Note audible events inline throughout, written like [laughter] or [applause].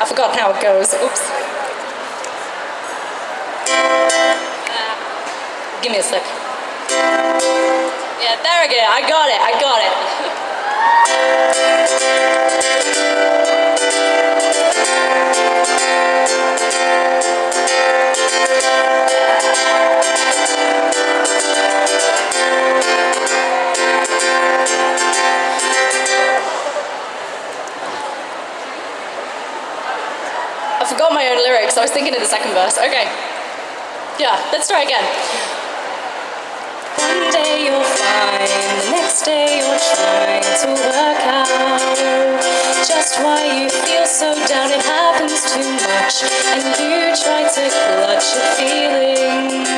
I forgot how it goes. Oops. Uh, give me a sec. Yeah, there we go. I got it. I got I [laughs] forgot my own lyrics. I was thinking of the second verse. Okay. Yeah, let's try again. One day you'll find, the next day you're trying to work out just why you feel so down. It happens too much, and you try to clutch your feelings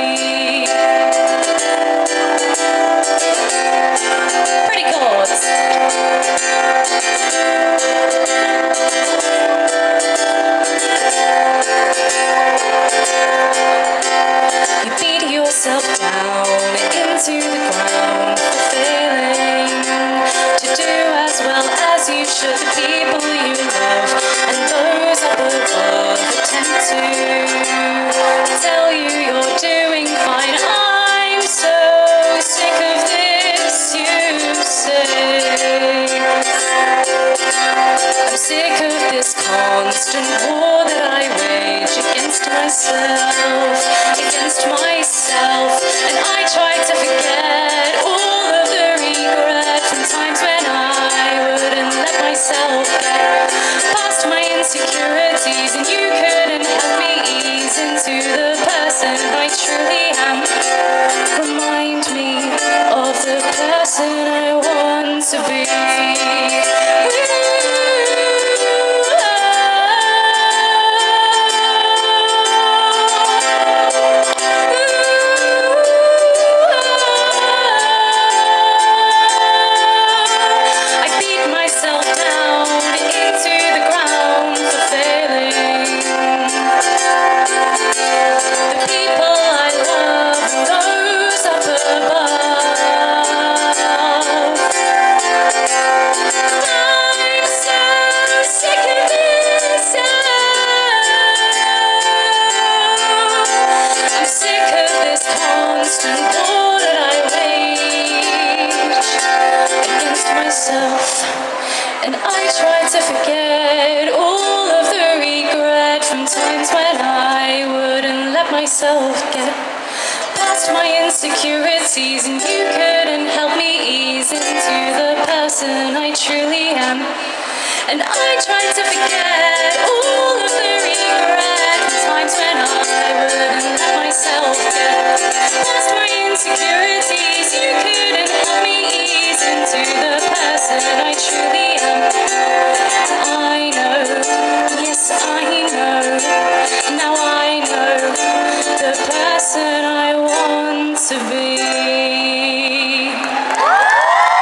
should. The people you love and those up above attempt to tell you you're doing fine. I'm so sick of this, you say. I'm sick of this constant war that I wage against myself, against myself, and I try to forget insecurities, you couldn't help me ease into the person I truly am. Remind me of the person I want to be. And I try to forget all of the regret from times when I wouldn't let myself get past my insecurities, and you couldn't help me ease into the person I truly am. And I try to forget all of the regret